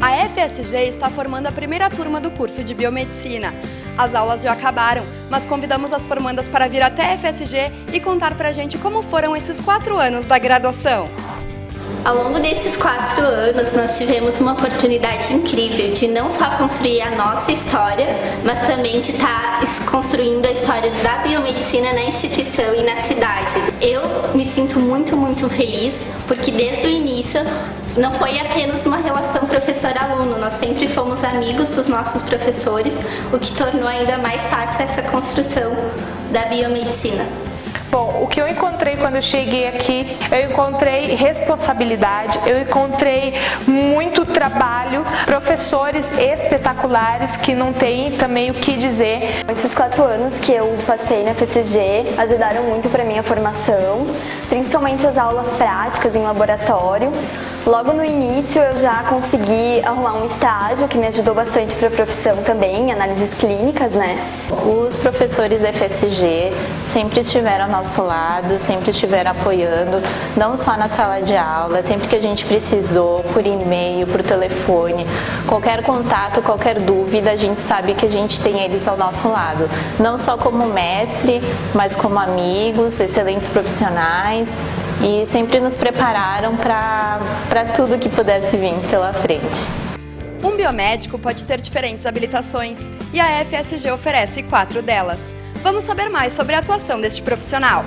A FSG está formando a primeira turma do curso de Biomedicina. As aulas já acabaram, mas convidamos as formandas para vir até a FSG e contar pra gente como foram esses quatro anos da graduação. Ao longo desses quatro anos, nós tivemos uma oportunidade incrível de não só construir a nossa história, mas também de estar construindo a história da biomedicina na instituição e na cidade. Eu me sinto muito, muito feliz, porque desde o início não foi apenas uma relação professor-aluno, nós sempre fomos amigos dos nossos professores, o que tornou ainda mais fácil essa construção da biomedicina. Bom, o que eu encontrei quando eu cheguei aqui, eu encontrei responsabilidade, eu encontrei muito trabalho, professores espetaculares que não tem também o que dizer. Esses quatro anos que eu passei na FCG ajudaram muito para minha formação, principalmente as aulas práticas em laboratório. Logo no início eu já consegui arrumar um estágio que me ajudou bastante para a profissão também, análises clínicas, né? Os professores da FSG sempre estiveram ao nosso lado, sempre estiveram apoiando, não só na sala de aula, sempre que a gente precisou, por e-mail, por telefone, qualquer contato, qualquer dúvida, a gente sabe que a gente tem eles ao nosso lado, não só como mestre, mas como amigos, excelentes profissionais e sempre nos prepararam para tudo que pudesse vir pela frente. Um biomédico pode ter diferentes habilitações e a FSG oferece quatro delas. Vamos saber mais sobre a atuação deste profissional.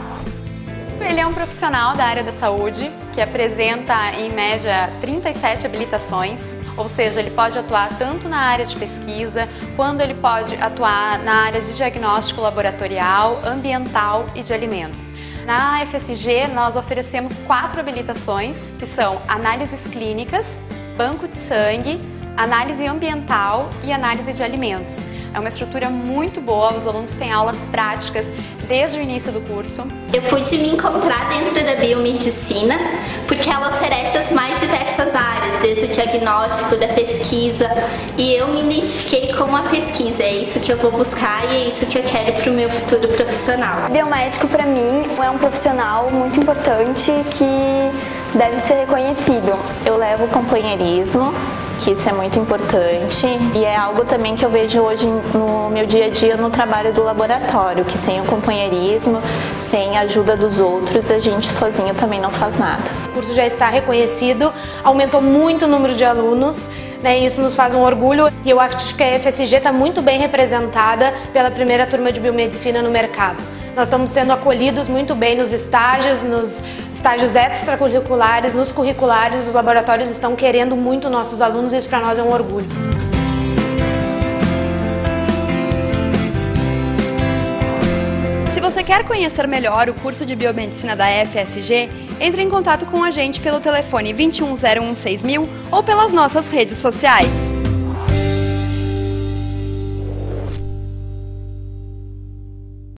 Ele é um profissional da área da saúde que apresenta em média 37 habilitações, ou seja, ele pode atuar tanto na área de pesquisa, quanto ele pode atuar na área de diagnóstico laboratorial, ambiental e de alimentos. Na FSG, nós oferecemos quatro habilitações, que são análises clínicas, banco de sangue, análise ambiental e análise de alimentos. É uma estrutura muito boa, os alunos têm aulas práticas desde o início do curso. Eu pude me encontrar dentro da biomedicina porque ela oferece as mais desde o diagnóstico, da pesquisa, e eu me identifiquei com a pesquisa, é isso que eu vou buscar e é isso que eu quero para o meu futuro profissional. Biomédico para mim é um profissional muito importante que deve ser reconhecido. Eu levo companheirismo, que isso é muito importante e é algo também que eu vejo hoje no meu dia a dia no trabalho do laboratório, que sem o companheirismo, sem a ajuda dos outros, a gente sozinho também não faz nada. O curso já está reconhecido, aumentou muito o número de alunos, né, isso nos faz um orgulho e eu acho que a FSG está muito bem representada pela primeira turma de biomedicina no mercado. Nós estamos sendo acolhidos muito bem nos estágios, nos estágios extracurriculares, nos curriculares, os laboratórios estão querendo muito nossos alunos e isso para nós é um orgulho. Se você quer conhecer melhor o curso de Biomedicina da FSG, entre em contato com a gente pelo telefone 21016000 ou pelas nossas redes sociais.